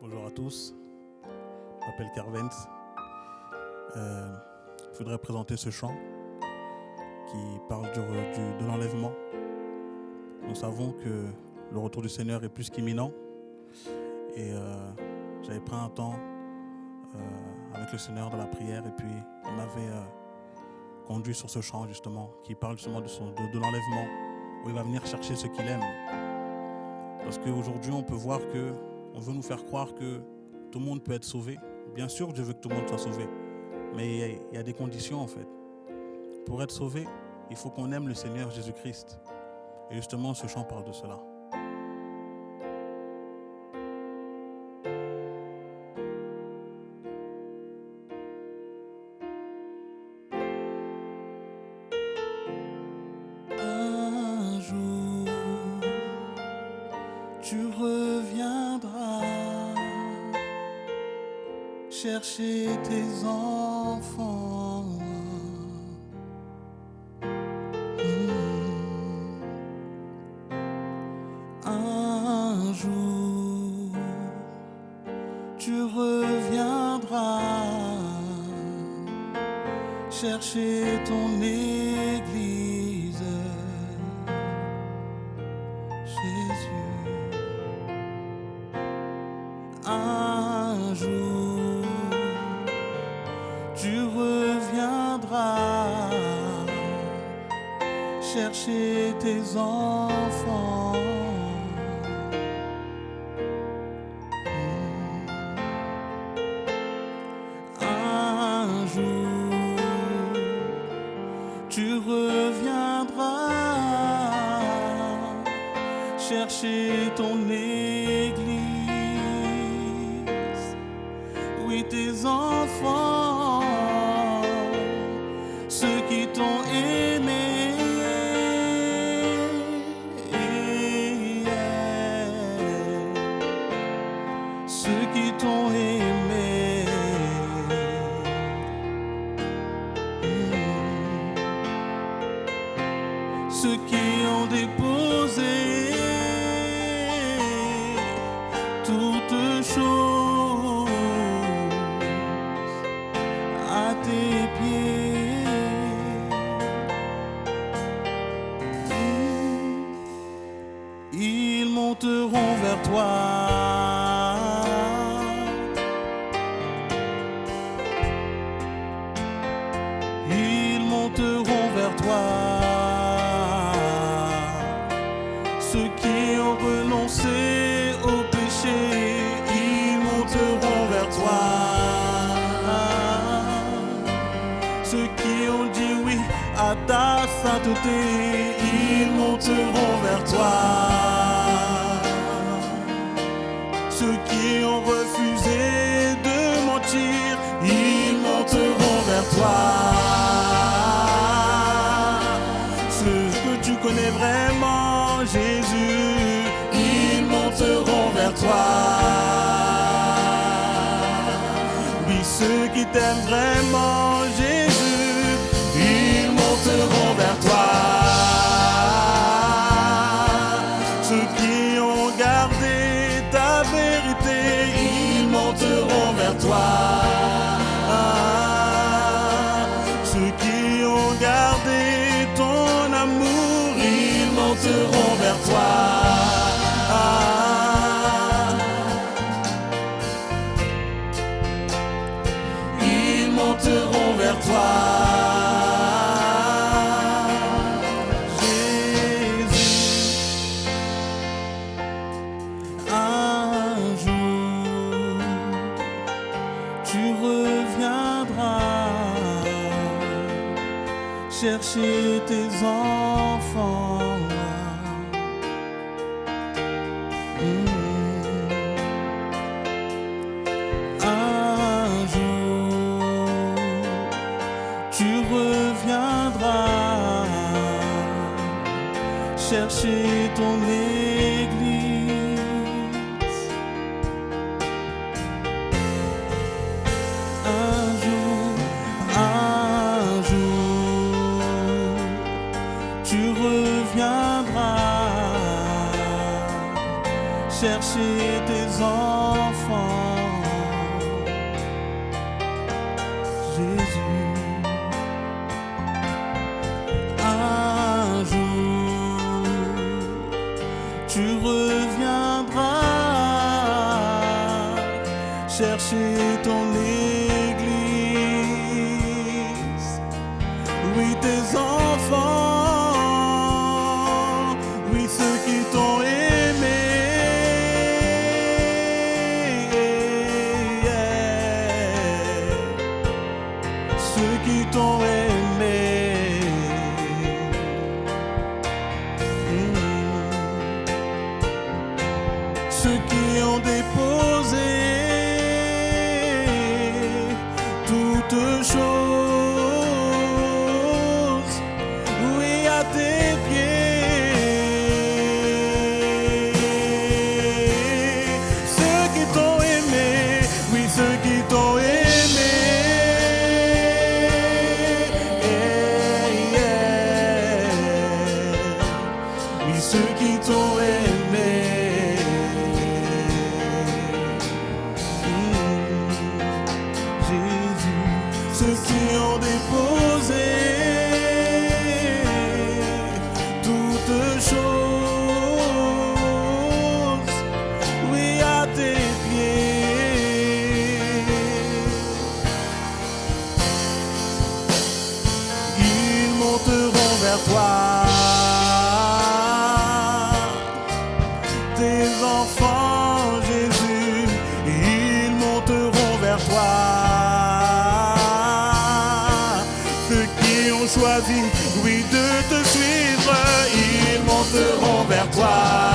Bonjour à tous, je m'appelle Carvens. Euh, je voudrais présenter ce chant qui parle de l'enlèvement. Nous savons que le retour du Seigneur est plus qu'imminent et euh, j'avais pris un temps euh, avec le Seigneur dans la prière et puis il m'avait conduit sur ce chant justement qui parle justement de- de l'enlèvement où il va venir chercher ce qu'il aime. Parce qu'aujourd'hui on peut voir que on veut nous faire croire que tout le monde peut être sauvé. Bien sûr, Dieu veut que tout le monde soit sauvé. Mais il y a- des conditions en fait. Pour être sauvé, il faut qu'on aime le Seigneur Jésus-Christ. Et justement, ce chant parle de cela. Chercher tes enfants. Hmm. Un jour, tu reviendras chercher ton église. Chercher tes enfants. Un jour, tu reviendras chercher ton église. Oui, tes enfants, Ceux qui ont renoncé au péché, ils monteront vers toi. Ceux qui ont dit oui à ta sainteté, ils monteront vers toi. Ceux qui ont refusé de mentir, ils monteront vers toi. Jésus, ils monteront vers toi. Oui, ceux qui t'aiment vraiment, Jésus, ils monteront vers toi. Ceux qui ont gardé ta vérité, ils monteront vers toi. Monteront vers toi. Jésus, un jour, tu reviendras chercher tes enfants. ton église. Un jour, un jour, tu reviendras chercher tes enfants. Déposer toutes choses oui à tes pieds, qui monteront vers toi. oui de te suivre, ils monteront vers toi.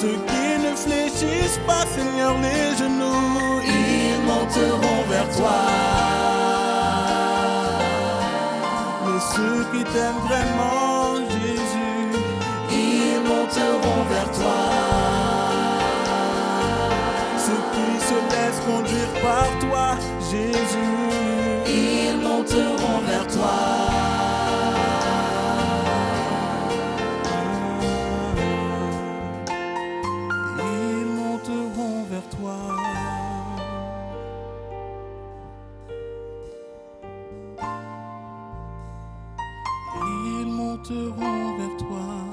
Ceux qui ne fléchissent pas, Seigneur, les genoux, ils monteront vers toi. Mais ceux qui t'aiment vraiment, Jésus, ils monteront vers toi. Ceux qui se laissent conduire par toi, Jésus, ils monteront vers toi. te rend vers toi.